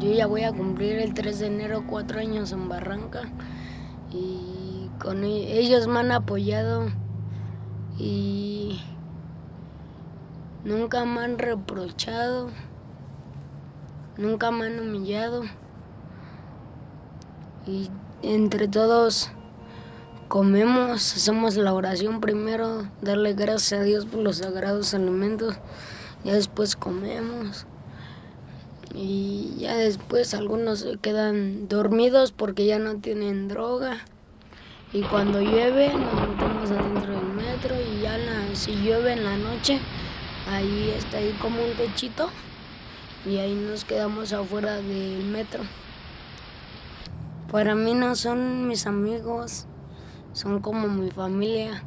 yo ya voy a cumplir el 3 de enero cuatro años en Barranca y con e- ellos me han apoyado y nunca me han reprochado, nunca me han humillado y entre todos comemos, hacemos la oración primero, darle gracias a Dios por los sagrados alimentos, ya después comemos y ya después algunos se quedan dormidos porque ya no tienen droga y cuando llueve nos metemos adentro del metro y ya la- si llueve en la noche ahí está ahí como un techito y ahí nos quedamos afuera del metro. Para mí no son mis amigos, son como mi familia.